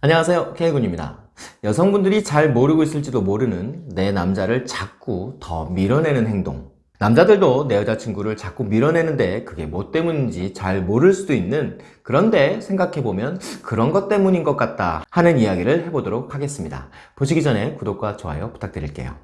안녕하세요. K군입니다. 여성분들이 잘 모르고 있을지도 모르는 내 남자를 자꾸 더 밀어내는 행동. 남자들도 내 여자친구를 자꾸 밀어내는데 그게 뭐 때문인지 잘 모를 수도 있는 그런데 생각해보면 그런 것 때문인 것 같다 하는 이야기를 해보도록 하겠습니다. 보시기 전에 구독과 좋아요 부탁드릴게요.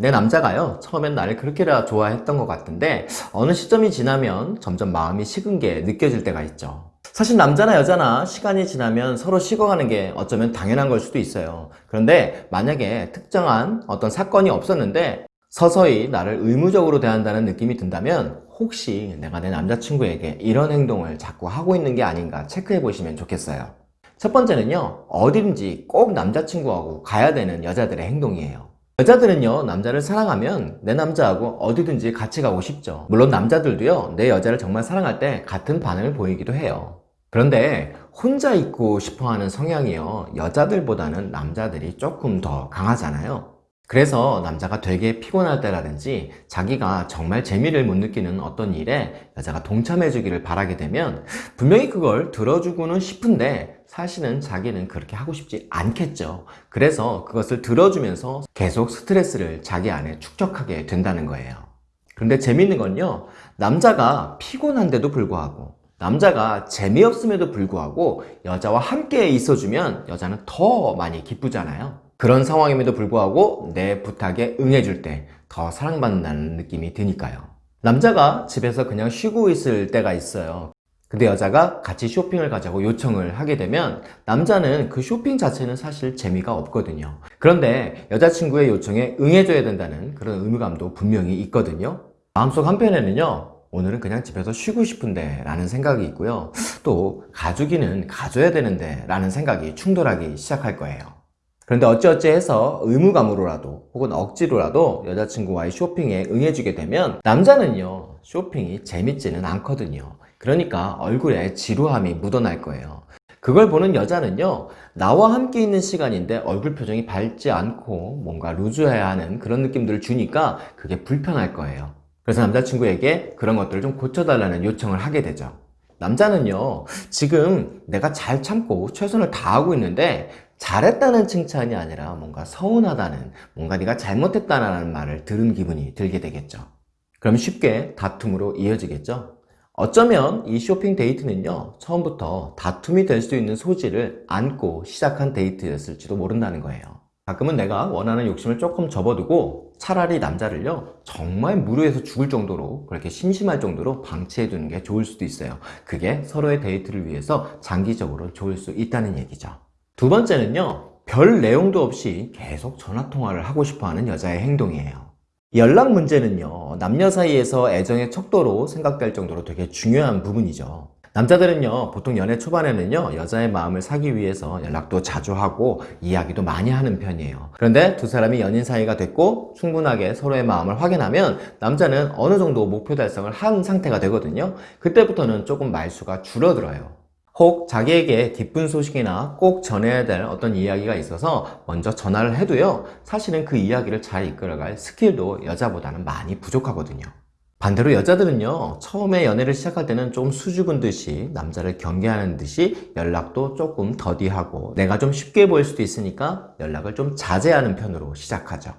내 남자가요 처음엔 나를 그렇게나 좋아했던 것 같은데 어느 시점이 지나면 점점 마음이 식은 게 느껴질 때가 있죠 사실 남자나 여자나 시간이 지나면 서로 식어가는 게 어쩌면 당연한 걸 수도 있어요. 그런데 만약에 특정한 어떤 사건이 없었는데 서서히 나를 의무적으로 대한다는 느낌이 든다면 혹시 내가 내 남자친구에게 이런 행동을 자꾸 하고 있는 게 아닌가 체크해 보시면 좋겠어요. 첫 번째는요 어디든지 꼭 남자친구하고 가야 되는 여자들의 행동이에요. 여자들은요 남자를 사랑하면 내 남자하고 어디든지 같이 가고 싶죠. 물론 남자들도요 내 여자를 정말 사랑할 때 같은 반응을 보이기도 해요 그런데 혼자 있고 싶어하는 성향이요 여자들보다는 남자들이 조금 더 강하잖아요. 그래서 남자가 되게 피곤할 때라든지 자기가 정말 재미를 못 느끼는 어떤 일에 여자가 동참해 주기를 바라게 되면 분명히 그걸 들어주고는 싶은데 사실은 자기는 그렇게 하고 싶지 않겠죠. 그래서 그것을 들어주면서 계속 스트레스를 자기 안에 축적하게 된다는 거예요. 그런데 재밌는 건요 남자가 피곤한데도 불구하고 남자가 재미없음에도 불구하고 여자와 함께 있어주면 여자는 더 많이 기쁘잖아요. 그런 상황임에도 불구하고 내 부탁에 응해줄 때 더 사랑받는다는 느낌이 드니까요. 남자가 집에서 그냥 쉬고 있을 때가 있어요. 근데 여자가 같이 쇼핑을 가자고 요청을 하게 되면 남자는 그 쇼핑 자체는 사실 재미가 없거든요. 그런데 여자친구의 요청에 응해줘야 된다는 그런 의무감도 분명히 있거든요. 마음속 한편에는요 오늘은 그냥 집에서 쉬고 싶은데 라는 생각이 있고요. 또 가주기는 가져야 되는데 라는 생각이 충돌하기 시작할 거예요. 그런데 어찌어찌 해서 의무감으로라도 혹은 억지로라도 여자친구와의 쇼핑에 응해주게 되면 남자는요 쇼핑이 재밌지는 않거든요. 그러니까 얼굴에 지루함이 묻어날 거예요. 그걸 보는 여자는요 나와 함께 있는 시간인데 얼굴 표정이 밝지 않고 뭔가 루즈해야 하는 그런 느낌들을 주니까 그게 불편할 거예요 그래서 남자친구에게 그런 것들을 좀 고쳐달라는 요청을 하게 되죠. 남자는요 지금 내가 잘 참고 최선을 다하고 있는데 잘했다는 칭찬이 아니라 뭔가 서운하다는 뭔가 네가 잘못했다는 말을 들은 기분이 들게 되겠죠. 그럼 쉽게 다툼으로 이어지겠죠. 어쩌면 이 쇼핑 데이트는요 처음부터 다툼이 될 수 있는 소지를 안고 시작한 데이트였을지도 모른다는 거예요 가끔은 내가 원하는 욕심을 조금 접어두고 차라리 남자를요 정말 무료해서 죽을 정도로 그렇게 심심할 정도로 방치해 두는 게 좋을 수도 있어요. 그게 서로의 데이트를 위해서 장기적으로 좋을 수 있다는 얘기죠. 두 번째는요 별 내용도 없이 계속 전화통화를 하고 싶어하는 여자의 행동이에요. 연락 문제는요 남녀 사이에서 애정의 척도로 생각될 정도로 되게 중요한 부분이죠 남자들은요 보통 연애 초반에는요 여자의 마음을 사기 위해서 연락도 자주 하고 이야기도 많이 하는 편이에요. 그런데 두 사람이 연인 사이가 됐고 충분하게 서로의 마음을 확인하면 남자는 어느 정도 목표 달성을 한 상태가 되거든요. 그때부터는 조금 말수가 줄어들어요. 혹 자기에게 기쁜 소식이나 꼭 전해야 될 어떤 이야기가 있어서 먼저 전화를 해도요 사실은 그 이야기를 잘 이끌어갈 스킬도 여자보다는 많이 부족하거든요 반대로 여자들은요 처음에 연애를 시작할 때는 좀 수줍은 듯이 남자를 경계하는 듯이 연락도 조금 더디하고 내가 좀 쉽게 보일 수도 있으니까 연락을 좀 자제하는 편으로 시작하죠.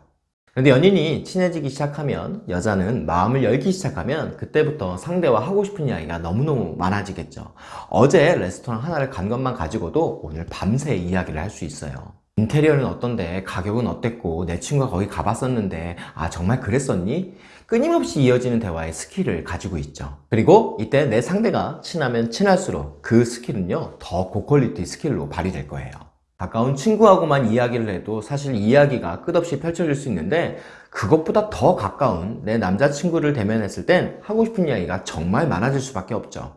근데 연인이 친해지기 시작하면 여자는 마음을 열기 시작하면 그때부터 상대와 하고 싶은 이야기가 너무너무 많아지겠죠. 어제 레스토랑 하나를 간 것만 가지고도 오늘 밤새 이야기를 할 수 있어요. 인테리어는 어떤데 가격은 어땠고 내 친구가 거기 가봤었는데 아 정말 그랬었니? 끊임없이 이어지는 대화의 스킬을 가지고 있죠. 그리고 이때 내 상대가 친하면 친할수록 그 스킬은요 더 고quality 스킬로 발휘될 거예요. 가까운 친구하고만 이야기를 해도 사실 이야기가 끝없이 펼쳐질 수 있는데 그것보다 더 가까운 내 남자친구를 대면했을 땐 하고 싶은 이야기가 정말 많아질 수밖에 없죠.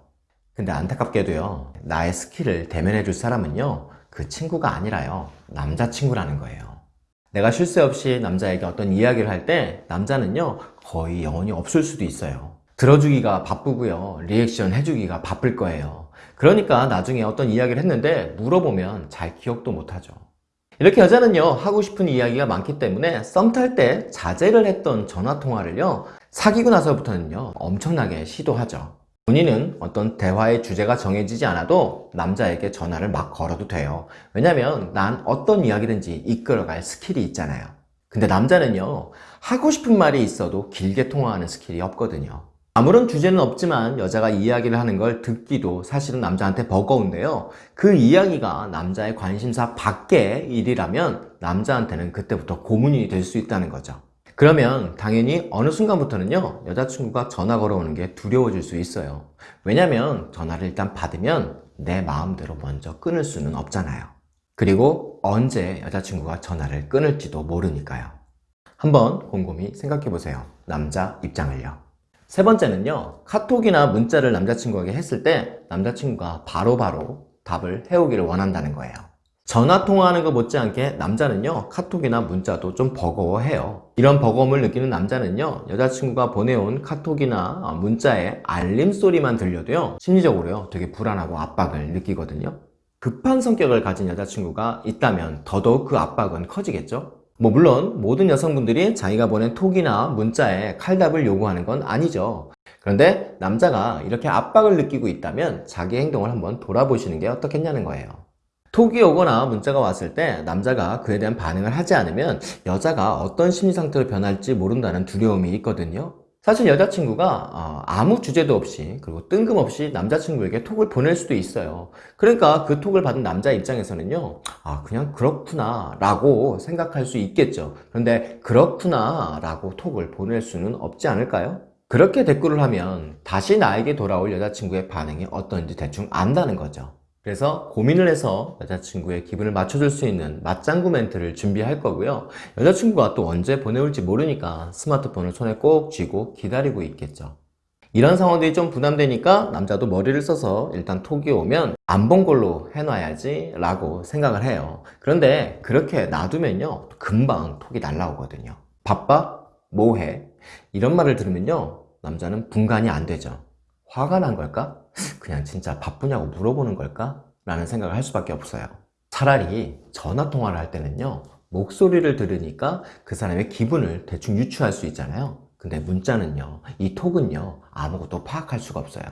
근데 안타깝게도요 나의 스킬을 대면해 줄 사람은요 그 친구가 아니라요 남자친구라는 거예요 내가 쉴새 없이 남자에게 어떤 이야기를 할 때 남자는요 거의 영혼이 없을 수도 있어요. 들어주기가 바쁘고요. 리액션 해주기가 바쁠 거예요. 그러니까 나중에 어떤 이야기를 했는데 물어보면 잘 기억도 못하죠. 이렇게 여자는요 하고 싶은 이야기가 많기 때문에 썸 탈 때 자제를 했던 전화통화를요 사귀고 나서부터는요 엄청나게 시도하죠 본인은 어떤 대화의 주제가 정해지지 않아도 남자에게 전화를 막 걸어도 돼요. 왜냐면 난 어떤 이야기든지 이끌어갈 스킬이 있잖아요. 근데 남자는요, 하고 싶은 말이 있어도 길게 통화하는 스킬이 없거든요. 아무런 주제는 없지만 여자가 이야기를 하는 걸 듣기도 사실은 남자한테 버거운데요. 그 이야기가 남자의 관심사 밖의 일이라면 남자한테는 그때부터 고문이 될 수 있다는 거죠. 그러면 당연히 어느 순간부터는요 여자친구가 전화 걸어오는 게 두려워질 수 있어요. 왜냐면 전화를 일단 받으면 내 마음대로 먼저 끊을 수는 없잖아요. 그리고 언제 여자친구가 전화를 끊을지도 모르니까요. 한번 곰곰이 생각해 보세요 남자 입장을요. 세 번째는요 카톡이나 문자를 남자친구에게 했을 때 남자친구가 바로바로 답을 해오기를 원한다는 거예요 전화 통화하는 것 못지않게 남자는요 카톡이나 문자도 좀 버거워해요. 이런 버거움을 느끼는 남자는요 여자친구가 보내온 카톡이나 문자에 알림 소리만 들려도요 심리적으로요 되게 불안하고 압박을 느끼거든요. 급한 성격을 가진 여자친구가 있다면 더더욱 그 압박은 커지겠죠? 뭐 물론 모든 여성분들이 자기가 보낸 톡이나 문자에 칼답을 요구하는 건 아니죠. 그런데 남자가 이렇게 압박을 느끼고 있다면 자기 행동을 한번 돌아보시는 게 어떻겠냐는 거예요 톡이 오거나 문자가 왔을 때 남자가 그에 대한 반응을 하지 않으면 여자가 어떤 심리 상태로 변할지 모른다는 두려움이 있거든요. 사실 여자친구가 어, 아무 주제도 없이 그리고 뜬금없이 남자친구에게 톡을 보낼 수도 있어요. 그러니까 그 톡을 받은 남자 입장에서는요 아 그냥 그렇구나 라고 생각할 수 있겠죠. 그런데 그렇구나 라고 톡을 보낼 수는 없지 않을까요? 그렇게 댓글을 하면 다시 나에게 돌아올 여자친구의 반응이 어떤지 대충 안다는 거죠 그래서 고민을 해서 여자친구의 기분을 맞춰줄 수 있는 맞장구 멘트를 준비할 거고요 여자친구가 또 언제 보내올지 모르니까 스마트폰을 손에 꼭 쥐고 기다리고 있겠죠 이런 상황들이 좀 부담되니까 남자도 머리를 써서 일단 톡이 오면 안 본 걸로 해놔야지 라고 생각을 해요 그런데 그렇게 놔두면요 금방 톡이 날라오거든요 바빠? 뭐해? 이런 말을 들으면요 남자는 분간이 안 되죠 화가 난 걸까? 그냥 진짜 바쁘냐고 물어보는 걸까? 라는 생각을 할 수밖에 없어요. 차라리 전화 통화를 할 때는요 목소리를 들으니까 그 사람의 기분을 대충 유추할 수 있잖아요. 근데 문자는요 이 톡은요 아무것도 파악할 수가 없어요.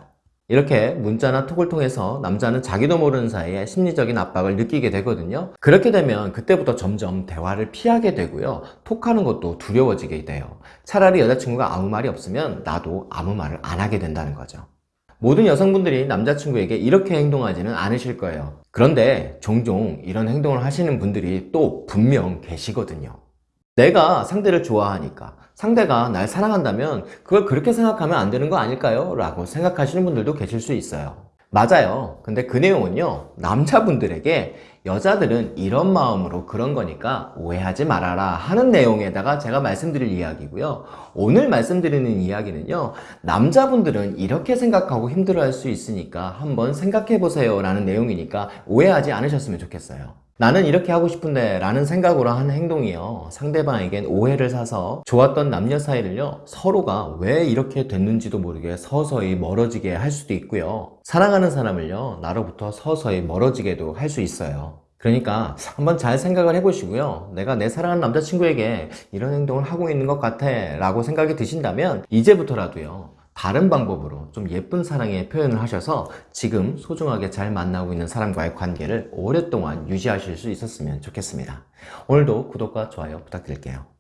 이렇게 문자나 톡을 통해서 남자는 자기도 모르는 사이에 심리적인 압박을 느끼게 되거든요. 그렇게 되면 그때부터 점점 대화를 피하게 되고요. 톡하는 것도 두려워지게 돼요. 차라리 여자친구가 아무 말이 없으면 나도 아무 말을 안 하게 된다는 거죠 모든 여성분들이 남자친구에게 이렇게 행동하지는 않으실 거예요. 그런데 종종 이런 행동을 하시는 분들이 또 분명 계시거든요. 내가 상대를 좋아하니까 상대가 날 사랑한다면 그걸 그렇게 생각하면 안 되는 거 아닐까요? 라고 생각하시는 분들도 계실 수 있어요 맞아요. 근데 그 내용은요 남자분들에게 여자들은 이런 마음으로 그런 거니까 오해하지 말아라 하는 내용에다가 제가 말씀드릴 이야기고요. 오늘 말씀드리는 이야기는요 남자분들은 이렇게 생각하고 힘들어할 수 있으니까 한번 생각해 보세요 라는 내용이니까 오해하지 않으셨으면 좋겠어요 나는 이렇게 하고 싶은데 라는 생각으로 하는 행동이요. 상대방에겐 오해를 사서 좋았던 남녀 사이를요 서로가 왜 이렇게 됐는지도 모르게 서서히 멀어지게 할 수도 있고요. 사랑하는 사람을요 나로부터 서서히 멀어지게도 할 수 있어요. 그러니까 한번 잘 생각을 해보시고요. 내가 내 사랑하는 남자친구에게 이런 행동을 하고 있는 것 같아 라고 생각이 드신다면 이제부터라도요 다른 방법으로 좀 예쁜 사랑의 표현을 하셔서 지금 소중하게 잘 만나고 있는 사람과의 관계를 오랫동안 유지하실 수 있었으면 좋겠습니다. 오늘도 구독과 좋아요 부탁드릴게요.